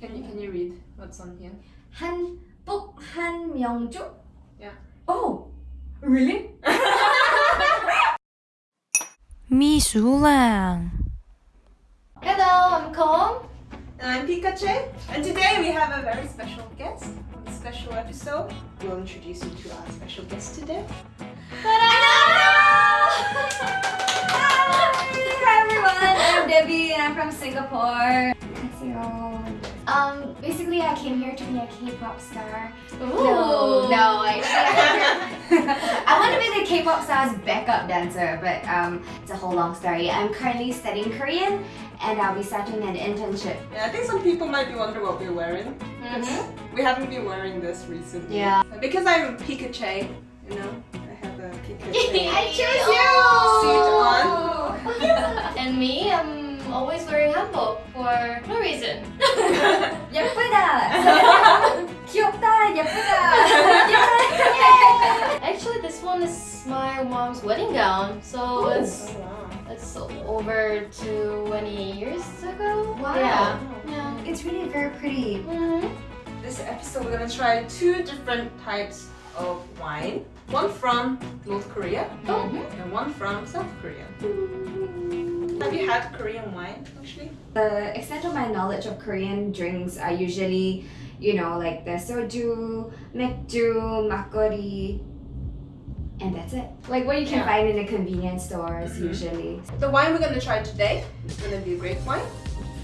Can you can you read what's on here? 한복 한명조? Yeah. Oh, really? 미술랑 Hello, I'm Kong. And I'm Pikachu, and today we have a very special guest. On this special episode, we'll introduce you to our special guest today. Hi everyone, I'm Debbie and I'm from Singapore. 안녕하세요. Um, basically I came here to be a K-pop star. No, no, actually I want to be the K-pop star's backup dancer, but um, it's a whole long story. I'm currently studying Korean and I'll be starting an internship. Yeah, I think some people might be wondering what we're wearing. Mm-hmm. We haven't been wearing this recently. Yeah. Because I'm Pikachu, you know, I have a Pikachu I choose suit on. And me, I'm always wearing hanbok for no reason. 예쁘다. 귀엽다. 예쁘다. Actually, this one is my mom's wedding gown, so it's Oh, wow. it's over 20 years ago. Wow. Yeah. Yeah. It's really very pretty. hmm This episode we're gonna try two different types of wine. One from North Korea and one from South Korea. Have you had Korean wine actually? The extent of my knowledge of Korean drinks are usually, you know, like the soju, maekju, makgeolli, and that's it. Like what you can yeah. find in the convenience stores mm -hmm. usually. The wine we're gonna try today is gonna be grape wine.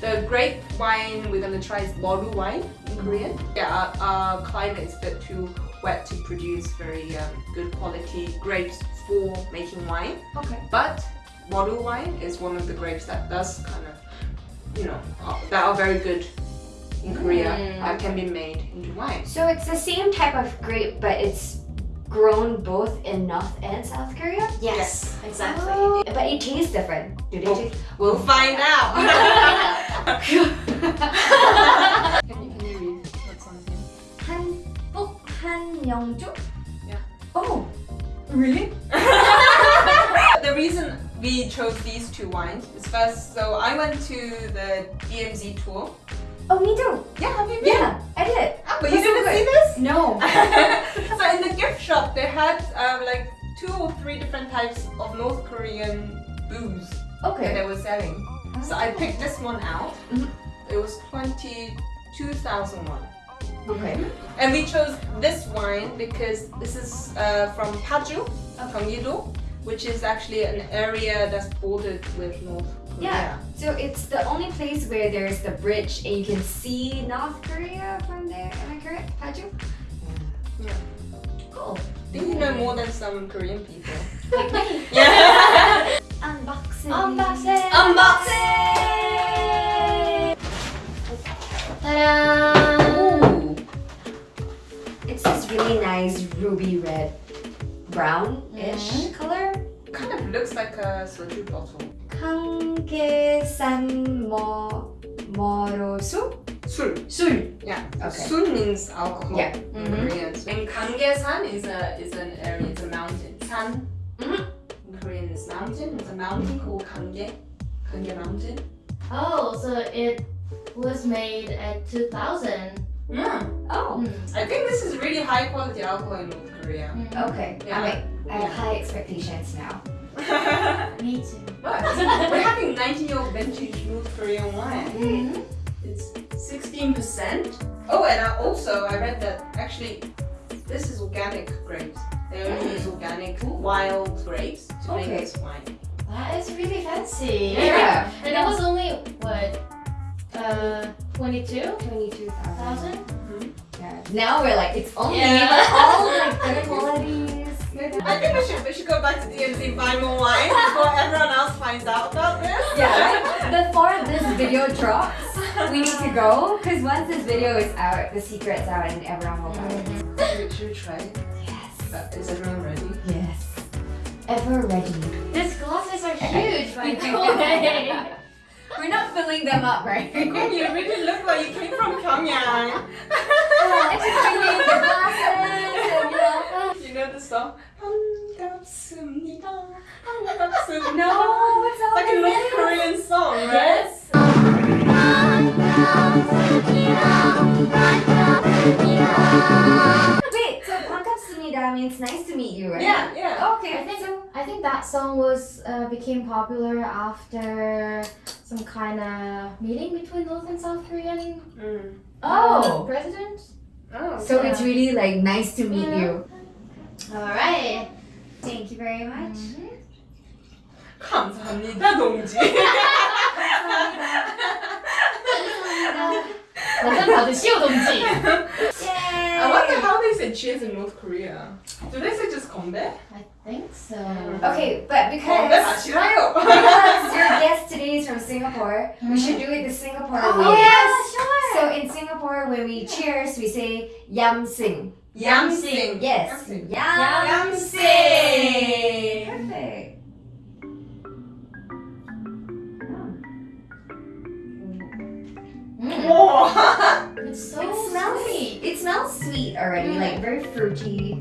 The grape wine we're gonna try is Maru wine in mm-hmm. Korean. Yeah, our, our climate is a bit too wet to produce very um, good quality grapes for making wine. Okay. But Maru wine is one of the grapes that does kind of, you know, are, that are very good in Korea, mm. uh, can be made into wine. So it's the same type of grape, but it's grown both in North and South Korea? Yes, yes exactly. Oh. But it tastes different. Do they oh, taste? We'll find out. can, you, can you read what's on here? 한복 한영조? Yeah. Oh, really? The reason we chose these two wines is first, so I went to the DMZ tour. Oh, me too. Yeah, have you been? Yeah, I did. Ah, but you That's didn't see this? No. so in the gift shop, they had um, like two or three different types of North Korean booze that Okay. they were selling. So I picked this one out. Mhm. It was 22,000 won. Okay. And we chose this wine because this is uh, from Paju, Gyeonggi-do, which is actually an area that's bordered with North Korea. Yeah. So it's the only place where there's the bridge and you can see North Korea from there. Am I correct, Paju? Yeah. Cool. I think you know more than some Korean people. Like me. Yeah. Unboxing. Unboxing. Unboxing. Ta-da! Ooh. It's this really nice ruby red, brownish color. kind of looks like a soju bottle. 한계산 뭐 뭐로수? 술. 술. Yeah. Okay. Sun means alcohol Yeah. in Mhm. Korean. And Ganggaesan is a is an area, it's a mountain. San Mhm. in Korean is mountain. It's a mountain called Ganggae. Ganggae Mountain. Oh, so it was made at 2000. Yeah. Oh. Mm. I think this is really high quality alcohol in North Korea. Mm. Okay. Yeah. I mean, I have high expectations now. Me too. but we're having 19 year old vintage North Korean wine. Mhm. It's 16%. Oh, and I also I read that actually this is organic grapes. They only use organic wild grapes to Okay. make this wine. That is really fancy. Yeah. And it was only, what, uh, 22,000? Twenty-two thousand. Mhm. Yeah. Now we're like it's only Yeah. all like the qualities. I think we should we should go back to DMZ and buy more wine before everyone else finds out about this. Yeah, right? Before this video drops, we need to go because once this video is out, the secret's out and everyone will buy it. Should, should we try? Yes. Uh, Is everyone ready? Yes. Ever ready. These glasses are huge, by the way. We're not filling them up, right? you really look like you came from Pyongyang. I'm just drinking the glasses No, it's all like a North Korean song, right? Yes. Wait, so 반갑습니다 means nice to meet you, right? Yeah, yeah. Okay. I think so. I think that song was uh, became popular after some kind of meeting between North and South Korean. Mm. Uh, oh, president. Oh. So yeah. it's really like nice to meet yeah. you. All right. Thank you very much. Mm -hmm. 감사합니다 감사합니다 받으시오 I wonder how they say cheers in North Korea. Do they say just 건배? I think so. Mm. Okay, but because because your guest today is from Singapore, we should mm-hmm. do it the Singapore oh, way. Oh yeah, sure. So in Singapore, when we cheers, we say yam seng. Yam seng. Yes. Yam seng. Yam seng. Perfect. Mm. It's so It smells sweet. It smells sweet already, Mm. like very fruity.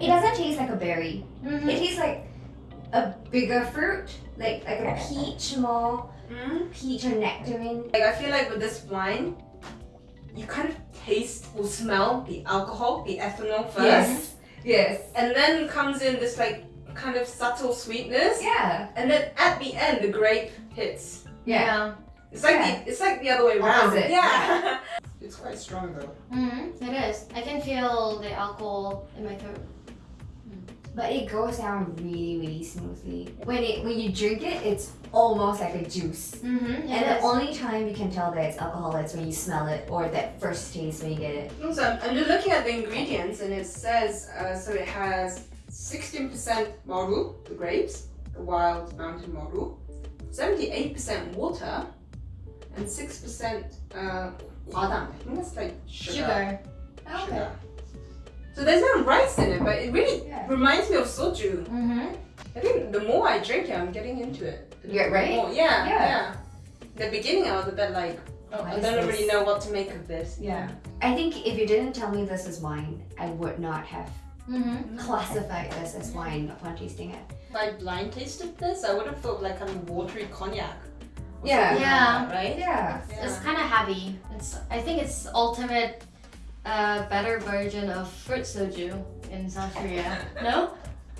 It doesn't taste like a berry. Mhm. It tastes like a bigger fruit, like like a peach more, Mm. peach or nectarine. Like I feel like with this wine, you kind of taste or smell the alcohol, the ethanol first, Yes. Yes. and then comes in this like kind of subtle sweetness, Yeah. and then at the end the grape hits. Yeah. It's like Yeah. the it's like the other way around. Opposite, Yeah. it's quite strong though. Mhm. It is. I can feel the alcohol in my throat. But it goes down really, really smoothly. When it when you drink it, it's almost like a juice. Mm-hmm. And the only time you can tell that it's alcohol is when you smell it or that first taste when you get it. So I'm, I'm just looking at the ingredients and it says uh, so it has 16% maru, the grapes, the wild mountain maru, 78% water, and 6% uh, hwadang. I think that's like sugar. sugar. Sugar. So there's no rice in it, but it really Yeah. reminds me of soju. Mm-hmm. I think the more I drink it, I'm getting into it. Yeah, right? More. Yeah, Yeah. yeah. In the beginning, I was a bit like, oh, I don't this? really know what to make of this. Yeah. I think if you didn't tell me this is wine, I would not have Mm-hmm. classified this as wine upon tasting it. If I blind tasted this, I would have felt like kind of watery cognac. Or Yeah. like Yeah. that, right? Yeah. It's kind of heavy. It's. I think it's ultimate, uh, better version of fruit soju in South Korea. No.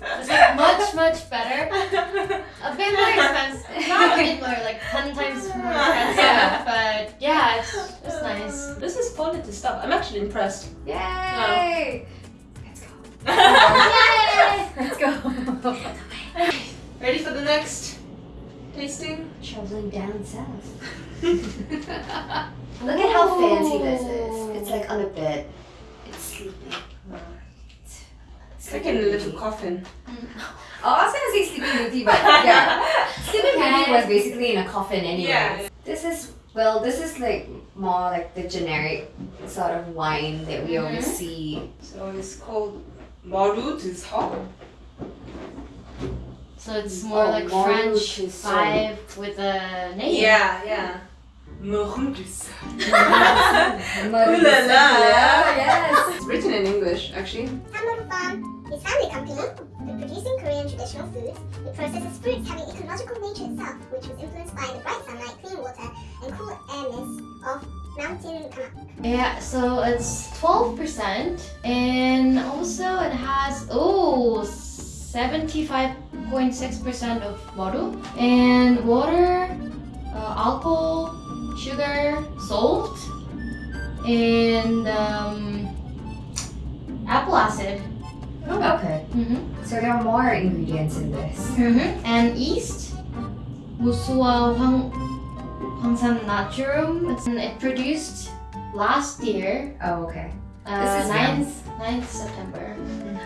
It's like much much better. A bit more expensive. Not a bit more, like ten times more expensive. Yeah. But yeah, it's it's nice. This is quality stuff. I'm actually impressed. Yay! Let's go. Yay! Let's go. Ready for the next tasting? Traveling down south. Look at how fancy this is. It's like on a bed. It's sleeping. It's like in a little coffin. Oh, I was gonna say Sleeping Beauty, but yeah. Sleeping Beauty was basically in a coffin anyway. Yeah. This is well, this is like more like the generic sort of wine that we always Mhm. see. So it's called Maru Duzhok. So it's more Oh, like French to say. vibe with a name. Yeah, yeah. Maru Duzhok. Ooh Ooh la la. Yes. It's written in English, actually. Hammock Farm is family company with producing Korean traditional foods. It processes fruits having ecological nature itself, which was influenced by the bright sunlight, clean water, and cool air mist of mountain Kamak. Yeah, so it's 12% and also it has oh 2.6% of bottle and water, uh, alcohol, sugar, salt, and um, apple acid. Oh, okay. Mm -hmm. So there are more ingredients in this. Mm -hmm. And yeast, Musua Hwang, Hwangsan Naturum. It produced last year. Oh, okay. Uh, this is 9th, 9th September.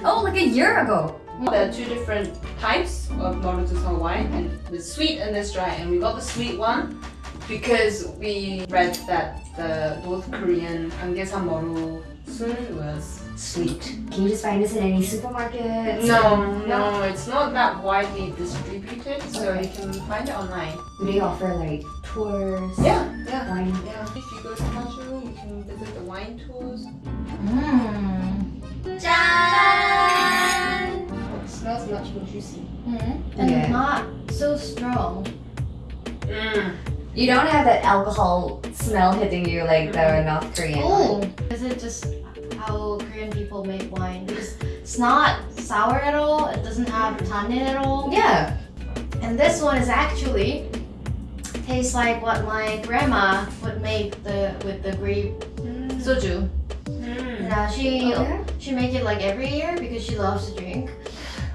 Oh, like a year ago. There are two different types of Maru Duzhok wine, and there's sweet and there's dry. And we got the sweet one because we read that the North Korean Angesa Maru Sun was sweet. Can you just find this in any supermarket? No, no, it's not that widely distributed, so Okay. you can find it online. Do they offer like tours? Yeah, yeah. Wine. Yeah, if you go to Paju, you can visit the wine tours. Mm. Jan! It smells much more juicy. Mm. And Yeah. not so strong. Mm. You don't have that alcohol smell hitting you like the North Korean. Oh, is it just how Korean people make wine? Because It's not sour at all. It doesn't have tannin at all. Yeah. And this one is actually tastes like what my grandma would make the with the grape soju. Mm. Yeah, she Okay. she make it like every year because she loves to drink.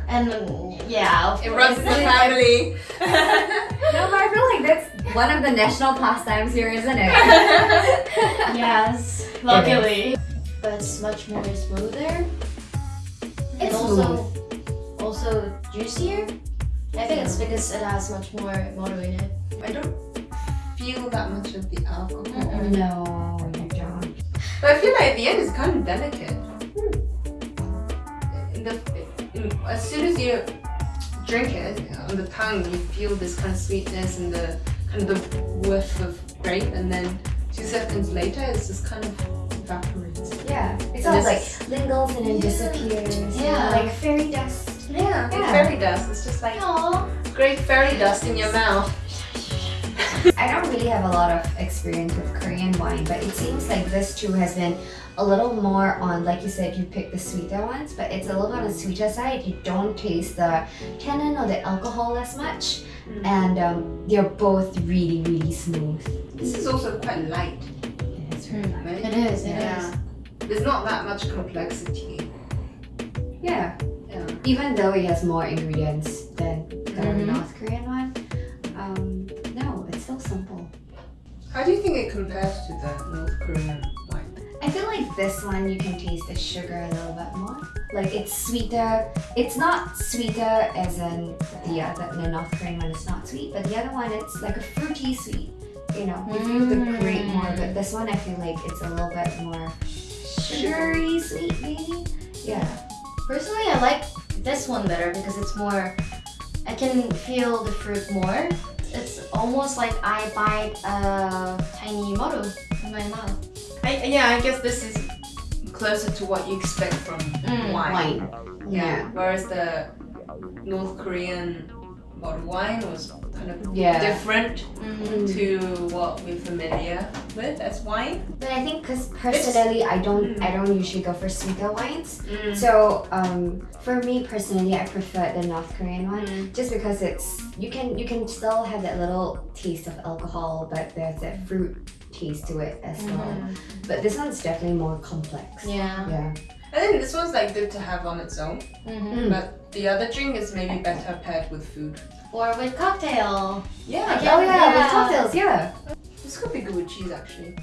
And yeah, of It course. runs in the family. No, but I feel like that's one of the national pastimes here, isn't it? yes, luckily. But it's much more smoother. and It's also also juicier. I think it's because it has much more motor in it. I don't feel that much of the alcohol. No, you don't. But I feel like at the end it's kind of delicate. Hmm. In the, in, Mm, as soon as you drink it on the tongue, you feel this kind of sweetness and the kind of the whiff of grape, and then two seconds later, it's just kind of evaporates. Yeah. It's And almost like lingers and then Yeah. disappears. Yeah. Like fairy dust. Yeah, Yeah. fairy dust. It's just like Aww. great fairy dust in your mouth. I don't really have a lot of experience with Korean wine, but it seems like this too has been a little more on, like you said, you pick the sweeter ones, but it's a little bit on the sweeter side. You don't taste the tannin or the alcohol as much, Mm. and um, they're both really, really smooth. This is also quite light, right? It is. It is. Yeah. There's not that much complexity. Yeah. Yeah. Even though it has more ingredients than the Mhm. North Korean one, How do you think it compares to the North Korean wine? I feel like this one you can taste the sugar a little bit more. Like it's sweeter. It's not sweeter as in the other the North Korean one is not sweet, but the other one it's like a fruity sweet. You know, you feel the mm. grape more, but this one I feel like it's a little bit more sugary sweet maybe. Yeah. Personally, I like this one better because it's more. I can feel the fruit more. Almost like I bite a tiny model in my mouth. I, yeah, I guess this is closer to what you expect from Mm, wine. Wine. Yeah. Whereas the North Korean bottled wine was kind of Yeah. different Mm. to what we're familiar with as wine. But I think because personally I don't Mm. I don't usually go for sweeter wines. Mm. So um, for me personally, I prefer the North Korean one Mm. just because it's you can you can still have that little taste of alcohol, but there's that fruit taste to it as well. But this one's definitely more complex. Yeah. Yeah. I think this one's like good to have on its own, Mhm. but the other drink is maybe better paired with food. Or with cocktail. Yeah, I Oh Yeah. yeah, with cocktails, yeah. this could be good with cheese actually.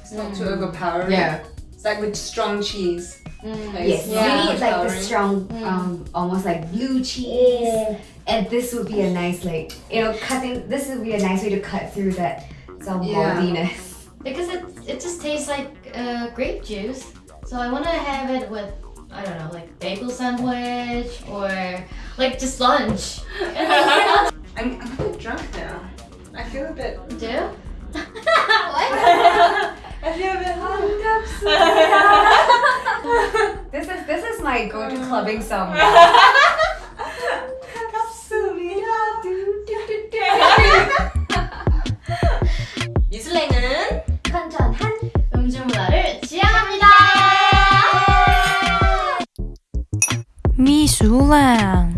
It's not Mm. too overpowering. Yeah. It's like with strong cheese. Mm. Like, Yes, it's you not need like the strong, Mm. um, almost like blue cheese, and this would be a nice like you know cutting. This would be a nice way to cut through that some Yeah. maltiness. Because it it just tastes like uh, grape juice. So I want to have it with I don't know like bagel sandwich or like just lunch. I'm, I'm a bit drunk now. I feel a bit. Do? what? I feel a bit hung up. This is this is my go-to clubbing song. 出来